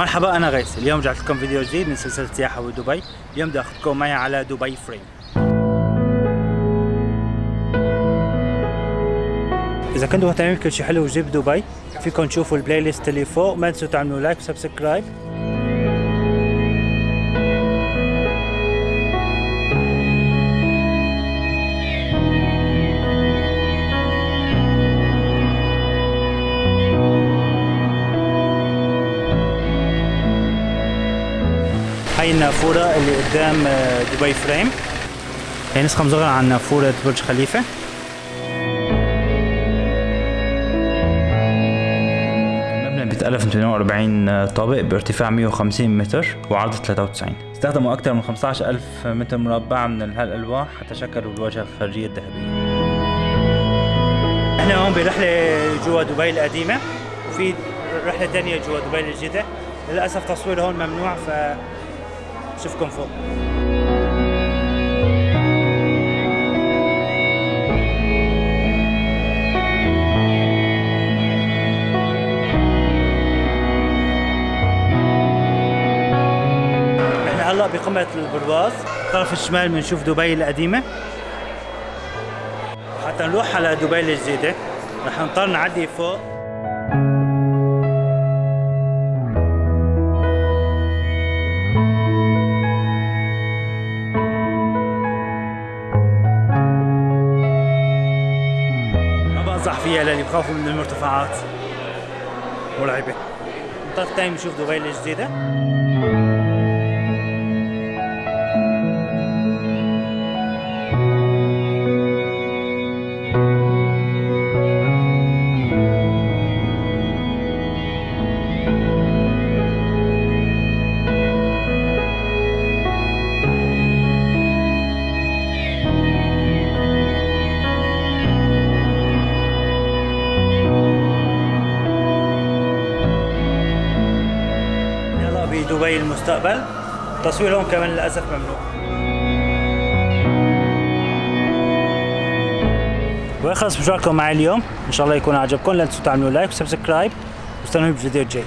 مرحبا أنا غيث. اليوم رجعت لكم فيديو جديد من سلسلة سياحة بدبي اليوم بدي أخذكم معي على دبي فريم إذا كنتوا مهتمين بكل شيء حلو وجديد بدبي فيكم تشوفوا ال playlist اللي فوق. ما تنسوا تعملوا like و subscribe هاي النافورة اللي قدام آه، دبي فريم. هي نسخة مصغرة عن نافورة برج خليفة. المبنى بيتألف من 42 طابق بارتفاع 150 متر وعرض 93 استخدموا أكثر من 15 ألف متر مربع من هالألواح حتى شكلوا الواجهة الخارجية الذهبية. إحنا هون برحلة جوا دبي القديمة وفي رحلة تانية جوا دبي الجديدة. للأسف تصوير هون ممنوع ف شوفكم فوق. هلا بقمة البرواز الطرف الشمال بنشوف دبي القديمة. حتى نروح على دبي الجديدة. رح نضطر نعدي فوق. ما بنصح فيها للي بخافوا من المرتفعات. مرعبة الطرف الثاني بنشوف دبي الجديدة بدبي المستقبل. تصوير هون كمان للأسف ممنوع. ويخلص مشواركم معي اليوم. إن شاء الله يكون عجبكم. لا تنسوا تعملوا like و subscribe. واستنوني بالفيديو الجاي